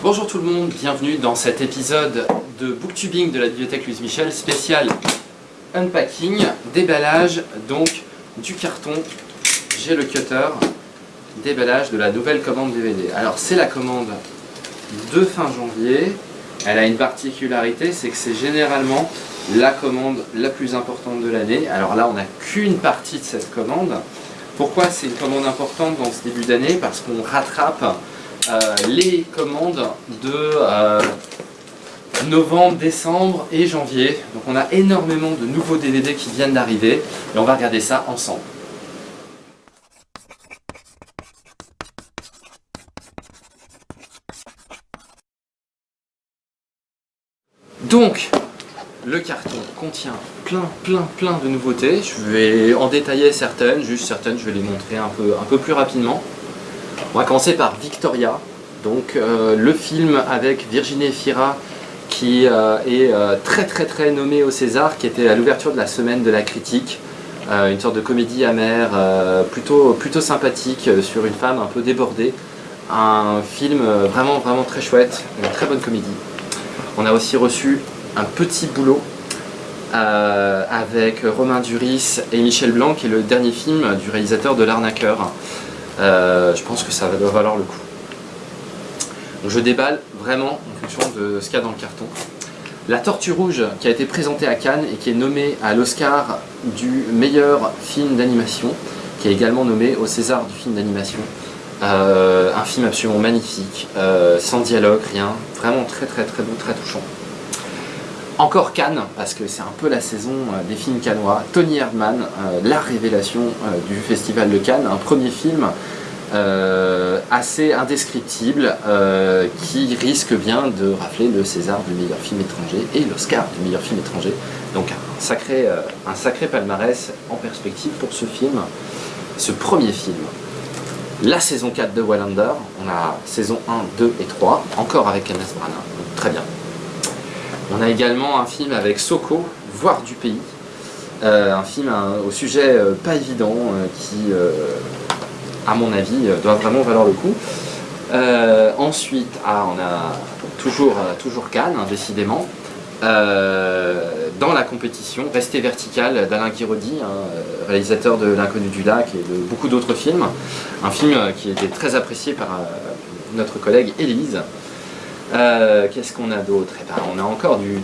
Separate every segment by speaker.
Speaker 1: Bonjour tout le monde, bienvenue dans cet épisode de Booktubing de la bibliothèque Louise Michel, spécial unpacking, déballage donc du carton, j'ai le cutter, déballage de la nouvelle commande DVD. Alors c'est la commande de fin janvier, elle a une particularité, c'est que c'est généralement la commande la plus importante de l'année. Alors là on n'a qu'une partie de cette commande. Pourquoi c'est une commande importante dans ce début d'année? Parce qu'on rattrape les commandes de euh, novembre, décembre et janvier. Donc on a énormément de nouveaux DVD qui viennent d'arriver et on va regarder ça ensemble. Donc, le carton contient plein, plein, plein de nouveautés. Je vais en détailler certaines, juste certaines, je vais les montrer un peu, un peu plus rapidement. On va commencer par Victoria, donc euh, le film avec Virginie Fira qui euh, est euh, très très très nommé au César, qui était à l'ouverture de la semaine de la critique, une sorte de comédie amère, plutôt, plutôt sympathique sur une femme un peu débordée. Un film vraiment vraiment très chouette, une très bonne comédie. On a aussi reçu un petit boulot avec Romain Duris et Michel Blanc, qui est le dernier film du réalisateur de L'Arnaqueur. Je pense que ça va valoir le coup. Je déballe vraiment en fonction de ce qu'il y a dans le carton. La Tortue Rouge qui a été présentée à Cannes et qui est nommée à l'Oscar du meilleur film d'animation, qui est également nommé au César du film d'animation. Euh, un film absolument magnifique, euh, sans dialogue, rien, vraiment très très très beau, très touchant. Encore Cannes, parce que c'est un peu la saison euh, des films cannois. Tony Erdmann, la révélation du Festival de Cannes, un premier film euh, assez indescriptible euh, qui risque bien de rafler le César du meilleur film étranger et l'Oscar du meilleur film étranger. Donc un sacré, euh, palmarès en perspective pour ce film, ce premier film. La saison 4 de Wallander, on a saison 1, 2 et 3, encore avec Kenneth Branagh, très bien. On a également un film avec Soko, Voir du pays, un film au sujet pas évident qui à mon avis, euh, doit vraiment valoir le coup. Euh, ensuite, ah, on a toujours, euh, toujours Cannes, hein, décidément. dans la compétition, Rester vertical d'Alain Guiraudy, hein, réalisateur de L'inconnu du lac et de beaucoup d'autres films. Un film qui était très apprécié par notre collègue Élise. Qu'est-ce qu'on a d'autre? Eh ben, on, a encore du,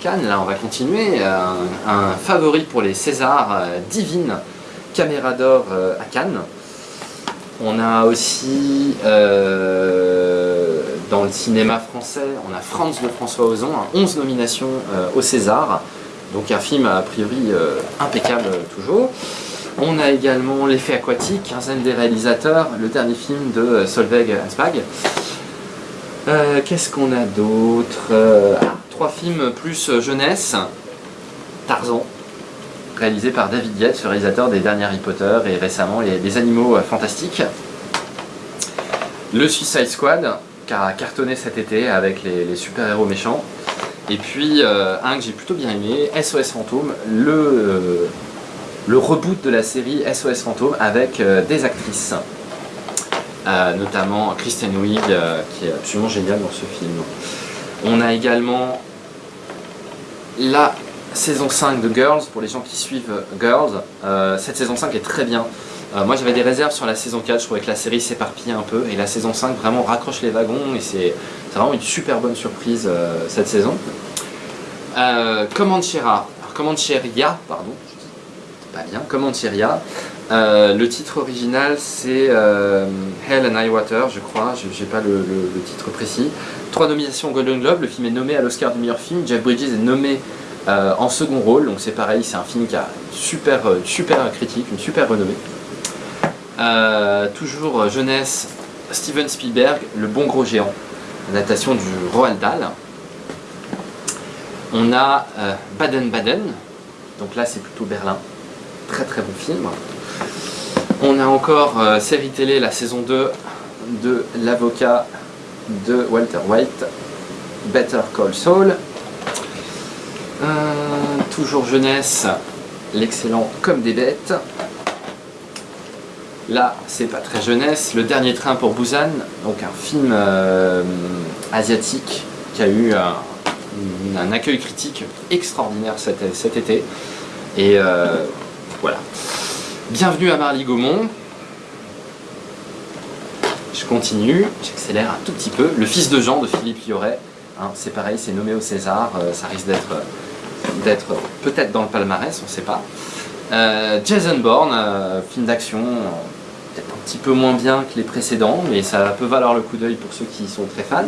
Speaker 1: Cannes, là on va continuer. Un, favori pour les Césars, Divine, Caméra d'or à Cannes. On a aussi, euh, dans le cinéma français, on a France de François Ozon, 11 nominations euh, au César, donc un film a priori euh, impeccable toujours. On a également L'effet aquatique, quinzaine des réalisateurs, le dernier film de Solveig Asbag. Qu'est-ce qu'on a d'autre ah, Trois films plus jeunesse, Tarzan, réalisé par David Yates, réalisateur des derniers Harry Potter et récemment les, Animaux euh, Fantastiques. Le Suicide Squad, qui a cartonné cet été avec les, super-héros méchants. Et puis euh, un que j'ai plutôt bien aimé, SOS Fantôme, le, euh, le reboot de la série SOS Fantôme avec des actrices. Notamment Kristen Wiig, qui est absolument géniale dans ce film. On a également la saison 5 de Girls, pour les gens qui suivent Girls, euh, cette saison 5 est très bien. Euh, moi j'avais des réserves sur la saison 4, je trouvais que la série s'éparpillait un peu, et la saison 5 vraiment raccroche les wagons, et c'est vraiment une super bonne surprise euh, cette saison. Comanchera, Comancheria, pardon, pas bien, Comancheria, le titre original c'est Hell and High Water, je crois, j'ai pas le, titre précis. Trois nominations Golden Globe, le film est nommé à l'Oscar du meilleur film, Jeff Bridges est nommé euh, en second rôle, donc c'est pareil, c'est un film qui a super, euh, super critique, une super renommée. Euh, toujours jeunesse, Steven Spielberg, Le Bon Gros Géant, adaptation du Roald Dahl. On a Baden-Baden, donc là c'est plutôt Berlin, très très bon film. On a encore série télé, la saison 2 de L'Avocat de Walter White, Better Call Saul. toujours jeunesse, l'excellent Comme des bêtes. Là, c'est pas très jeunesse. Le dernier train pour Busan, donc un film euh, asiatique qui a eu un, accueil critique extraordinaire cet, été. Et euh, voilà. Bienvenue à Marly Gaumont. Je continue, j'accélère un tout petit peu. Le fils de Jean de Philippe Lioré. Hein, c'est pareil, c'est nommé au César. euh, ça risque d'être d'être peut-être dans le palmarès, on ne sait pas. Euh, Jason Bourne, euh, film d'action, euh, peut-être un petit peu moins bien que les précédents, mais ça peut valoir le coup d'œil pour ceux qui sont très fans.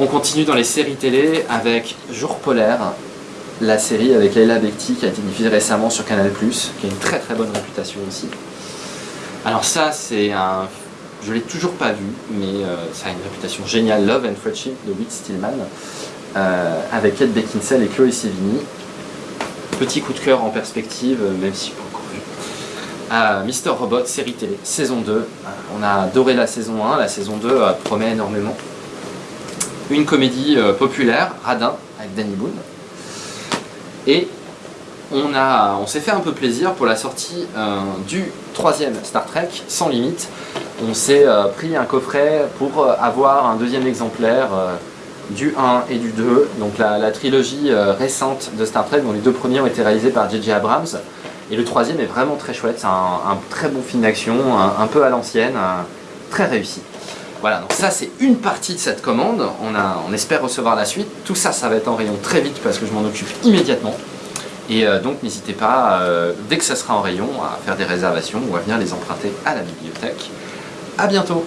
Speaker 1: On continue dans les séries télé avec Jour polaire, la série avec Leila Bekti qui a été diffusée récemment sur Canal+, qui a une très très bonne réputation aussi. Alors ça, c'est un... Je l'ai toujours pas vu, mais euh, ça a une réputation géniale, Love and Friendship de Whit Stillman, euh, avec Kate Beckinsale et Chloé Sevigny. Petit coup de cœur en perspective, même si pas encore vu. Mister Robot, série télé, saison 2. Euh, on a adoré la saison 1, la saison 2 euh, promet énormément. Une comédie populaire, Radin, avec Danny Boone. Et on, s'est fait un peu plaisir pour la sortie euh, du troisième Star Trek, Sans Limite. On s'est euh, pris un coffret pour euh, avoir un deuxième exemplaire du 1 et du 2, donc la, trilogie récente de Star Trek, dont les deux premiers ont été réalisés par J.J. Abrams. Et le troisième est vraiment très chouette, c'est un, très bon film d'action, un, peu à l'ancienne, très réussi. Voilà, donc ça c'est une partie de cette commande, on, a, on espère recevoir la suite. Tout ça, ça va être en rayon très vite parce que je m'en occupe immédiatement. Et euh, donc n'hésitez pas, euh, dès que ça sera en rayon, à faire des réservations ou à venir les emprunter à la bibliothèque. A bientôt